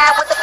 ride with the